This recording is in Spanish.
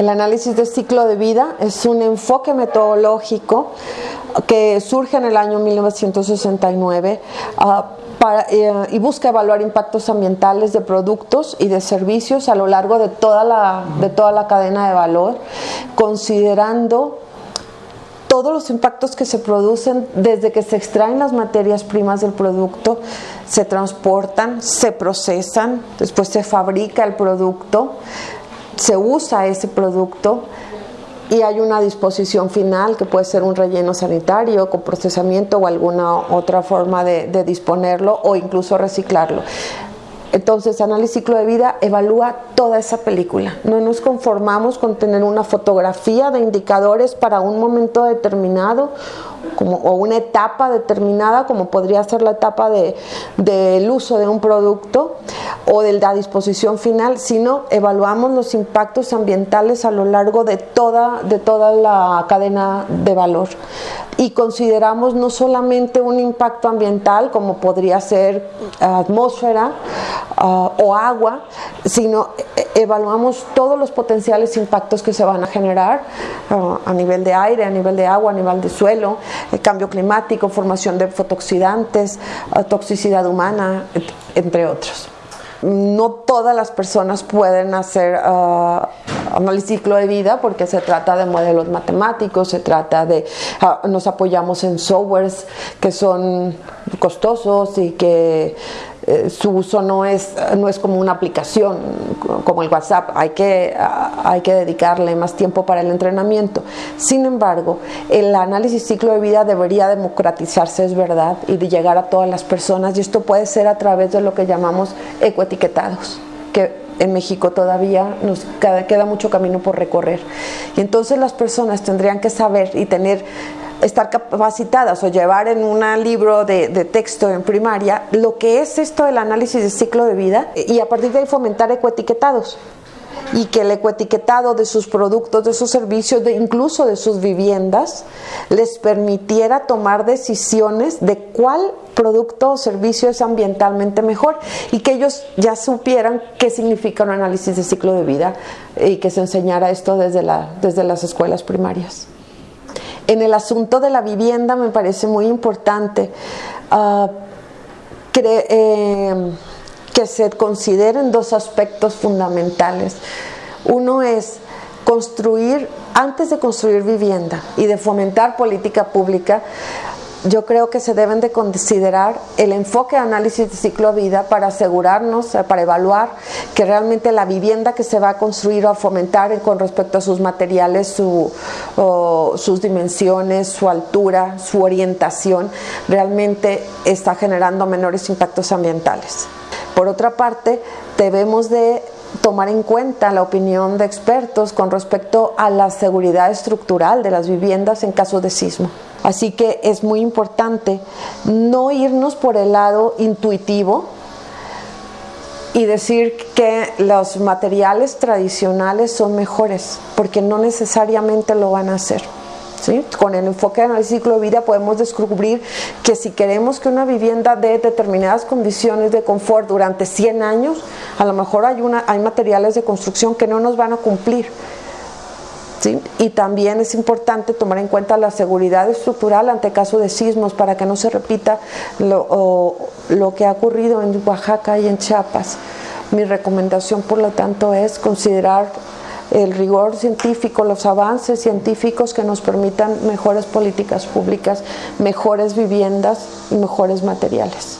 El análisis de ciclo de vida es un enfoque metodológico que surge en el año 1969 ah, eh, y busca evaluar impactos ambientales de productos y de servicios a lo largo de toda la, de toda la cadena de valor, considerando todos los impactos que se producen desde que se extraen las materias primas del producto, se transportan, se procesan, después se fabrica el producto, se usa ese producto y hay una disposición final que puede ser un relleno sanitario con procesamiento o alguna otra forma de, disponerlo o incluso reciclarlo. Entonces, Análisis Ciclo de Vida evalúa toda esa película. No nos conformamos con tener una fotografía de indicadores para un momento determinado como, o una etapa determinada, como podría ser la etapa del de, uso de un producto o de la disposición final, sino evaluamos los impactos ambientales a lo largo de toda, de toda la cadena de valor. Y consideramos no solamente un impacto ambiental, como podría ser atmósfera uh, o agua, sino evaluamos todos los potenciales impactos que se van a generar uh, a nivel de aire, a nivel de agua, a nivel de suelo, el cambio climático, formación de fotooxidantes, toxicidad humana, entre otros. No todas las personas pueden hacer uh, ciclo de vida porque se trata de modelos matemáticos, se trata de, nos apoyamos en softwares que son costosos y que su uso no es, no es como una aplicación como el WhatsApp, hay que, hay que dedicarle más tiempo para el entrenamiento. Sin embargo, el análisis ciclo de vida debería democratizarse, es verdad, y de llegar a todas las personas, y esto puede ser a través de lo que llamamos ecoetiquetados, que en México todavía nos queda mucho camino por recorrer. Y entonces las personas tendrían que saber y tener estar capacitadas o llevar en un libro de, texto en primaria lo que es esto del análisis de ciclo de vida y a partir de ahí fomentar ecoetiquetados y que el ecoetiquetado de sus productos, de sus servicios, de incluso de sus viviendas, les permitiera tomar decisiones de cuál producto o servicio es ambientalmente mejor y que ellos ya supieran qué significa un análisis de ciclo de vida y que se enseñara esto desde, la, desde las escuelas primarias. En el asunto de la vivienda me parece muy importante uh, eh, que se consideren dos aspectos fundamentales. Uno es construir, antes de construir vivienda y de fomentar política pública, yo creo que se deben de considerar el enfoque de análisis de ciclo de vida para asegurarnos, para evaluar que realmente la vivienda que se va a construir o a fomentar con respecto a sus materiales, sus dimensiones, su altura, su orientación, realmente está generando menores impactos ambientales. Por otra parte, debemos de tomar en cuenta la opinión de expertos con respecto a la seguridad estructural de las viviendas en caso de sismo. Así que es muy importante no irnos por el lado intuitivo y decir que los materiales tradicionales son mejores, porque no necesariamente lo van a hacer. Con el enfoque del ciclo de vida podemos descubrir que si queremos que una vivienda dé determinadas condiciones de confort durante 100 años, a lo mejor hay, una, hay materiales de construcción que no nos van a cumplir. Y también es importante tomar en cuenta la seguridad estructural ante caso de sismos para que no se repita lo, lo que ha ocurrido en Oaxaca y en Chiapas. Mi recomendación, por lo tanto, es considerar el rigor científico, los avances científicos que nos permitan mejores políticas públicas, mejores viviendas y mejores materiales.